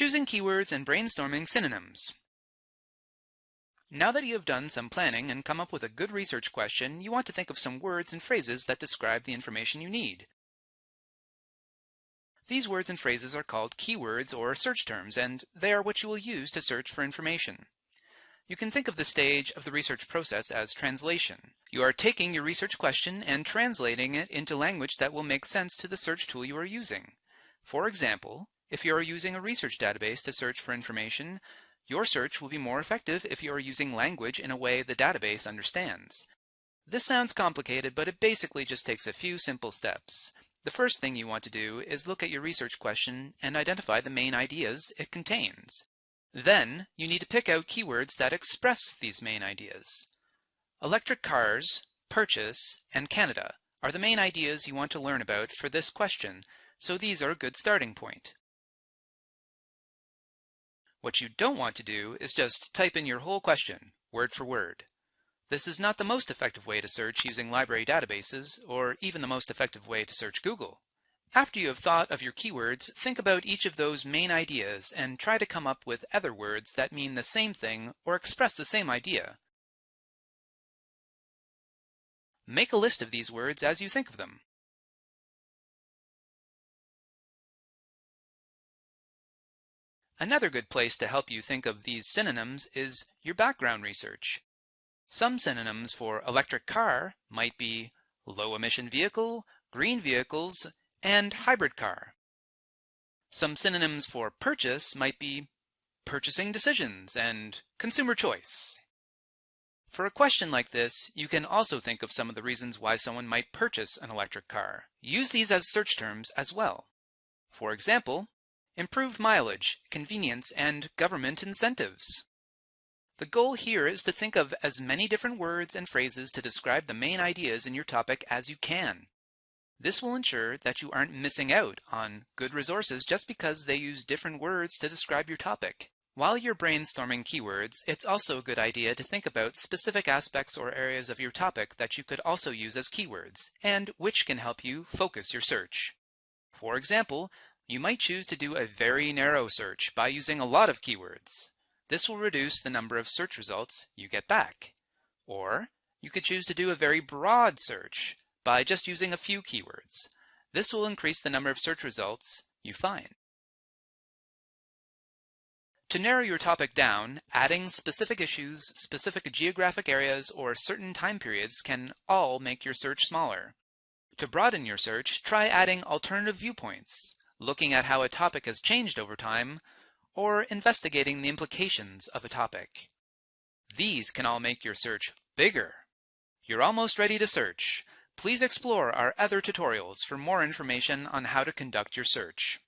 Choosing keywords and brainstorming synonyms. Now that you have done some planning and come up with a good research question, you want to think of some words and phrases that describe the information you need. These words and phrases are called keywords or search terms, and they are what you will use to search for information. You can think of the stage of the research process as translation. You are taking your research question and translating it into language that will make sense to the search tool you are using. For example, if you are using a research database to search for information, your search will be more effective if you are using language in a way the database understands. This sounds complicated, but it basically just takes a few simple steps. The first thing you want to do is look at your research question and identify the main ideas it contains. Then, you need to pick out keywords that express these main ideas. Electric cars, purchase, and Canada are the main ideas you want to learn about for this question, so these are a good starting point. What you don't want to do is just type in your whole question, word for word. This is not the most effective way to search using library databases, or even the most effective way to search Google. After you have thought of your keywords, think about each of those main ideas and try to come up with other words that mean the same thing or express the same idea. Make a list of these words as you think of them. Another good place to help you think of these synonyms is your background research. Some synonyms for electric car might be low emission vehicle, green vehicles, and hybrid car. Some synonyms for purchase might be purchasing decisions and consumer choice. For a question like this, you can also think of some of the reasons why someone might purchase an electric car. Use these as search terms as well. For example, improved mileage, convenience, and government incentives. The goal here is to think of as many different words and phrases to describe the main ideas in your topic as you can. This will ensure that you aren't missing out on good resources just because they use different words to describe your topic. While you're brainstorming keywords, it's also a good idea to think about specific aspects or areas of your topic that you could also use as keywords, and which can help you focus your search. For example, you might choose to do a very narrow search by using a lot of keywords. This will reduce the number of search results you get back. Or you could choose to do a very broad search by just using a few keywords. This will increase the number of search results you find. To narrow your topic down, adding specific issues, specific geographic areas, or certain time periods can all make your search smaller. To broaden your search, try adding alternative viewpoints looking at how a topic has changed over time, or investigating the implications of a topic. These can all make your search bigger. You're almost ready to search. Please explore our other tutorials for more information on how to conduct your search.